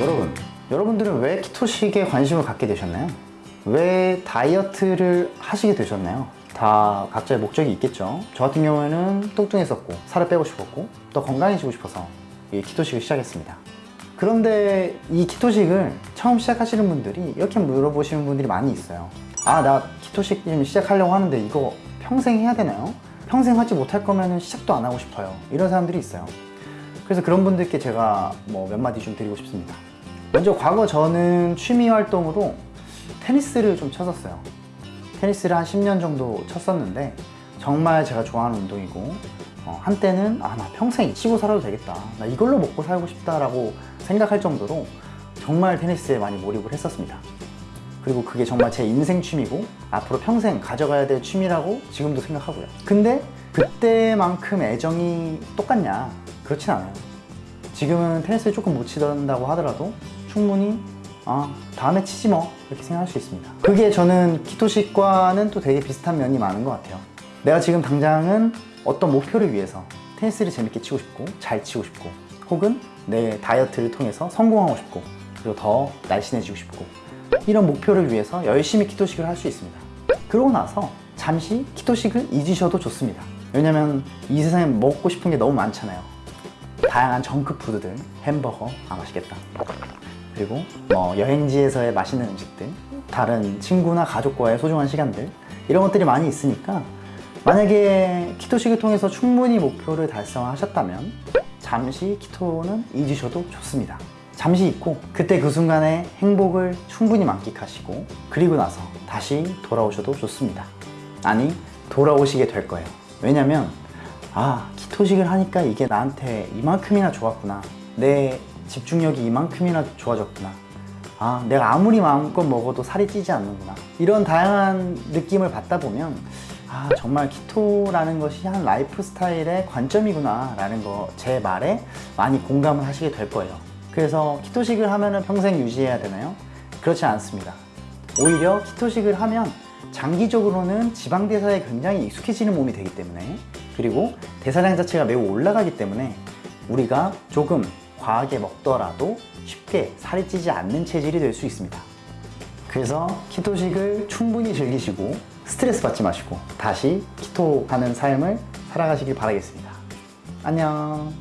여러분, 여러분들은 왜 키토식에 관심을 갖게 되셨나요? 왜 다이어트를 하시게 되셨나요? 다 각자의 목적이 있겠죠. 저 같은 경우에는 뚱뚱했었고 살을 빼고 싶었고 또 건강해지고 싶어서 이 키토식을 시작했습니다. 그런데 이 키토식을 처음 시작하시는 분들이 이렇게 물어보시는 분들이 많이 있어요. 아, 나 키토식 좀 시작하려고 하는데 이거 평생 해야 되나요? 평생 하지 못할 거면 시작도 안 하고 싶어요. 이런 사람들이 있어요. 그래서 그런 분들께 제가 뭐 몇 마디 좀 드리고 싶습니다. 먼저 과거 저는 취미 활동으로 테니스를 좀 쳤었어요. 테니스를 한 10년 정도 쳤었는데 정말 제가 좋아하는 운동이고 어, 한때는 아 나 평생 치고 살아도 되겠다 나 이걸로 먹고 살고 싶다 라고 생각할 정도로 정말 테니스에 많이 몰입을 했었습니다 그리고 그게 정말 제 인생 취미고 앞으로 평생 가져가야 될 취미라고 지금도 생각하고요. 근데 그때만큼 애정이 똑같냐? 그렇진 않아요. 지금은 테니스를 조금 못 치던다고 하더라도 충분히 아 다음에 치지 뭐 이렇게 생각할 수 있습니다. 그게 저는 키토식과는 또 되게 비슷한 면이 많은 것 같아요. 내가 지금 당장은 어떤 목표를 위해서 테니스를 재밌게 치고 싶고 잘 치고 싶고 혹은 내 다이어트를 통해서 성공하고 싶고 그리고 더 날씬해지고 싶고 이런 목표를 위해서 열심히 키토식을 할 수 있습니다. 그러고 나서 잠시 키토식을 잊으셔도 좋습니다. 왜냐면 이 세상에 먹고 싶은 게 너무 많잖아요. 다양한 정크 푸드들 햄버거 아 맛있겠다. 그리고 뭐 여행지에서의 맛있는 음식들 다른 친구나 가족과의 소중한 시간들 이런 것들이 많이 있으니까 만약에 키토식을 통해서 충분히 목표를 달성하셨다면 잠시 키토는 잊으셔도 좋습니다 잠시 잊고 그때 그 순간의 행복을 충분히 만끽하시고 그리고 나서 다시 돌아오셔도 좋습니다. 아니 돌아오시게 될 거예요. 왜냐면 아 keto식을 하니까 이게 나한테 이만큼이나 좋았구나. 내 집중력이 이만큼이나 좋아졌구나. 아 내가 아무리 마음껏 먹어도 살이 찌지 않는구나. 이런 다양한 느낌을 받다 보면 아 정말 keto라는 것이 한 라이프 스타일의 관점이구나 라는 거 제 말에 많이 공감을 하시게 될 거예요 그래서 keto식을 하면 평생 유지해야 되나요? 그렇지 않습니다. 오히려 키토식을 하면 장기적으로는 지방 대사에 굉장히 익숙해지는 몸이 되기 때문에 그리고 대사량 자체가 매우 올라가기 때문에 우리가 조금 과하게 먹더라도 쉽게 살이 찌지 않는 체질이 될 수 있습니다. 그래서 키토식을 충분히 즐기시고 스트레스 받지 마시고 다시 키토 하는 삶을 살아가시길 바라겠습니다. 안녕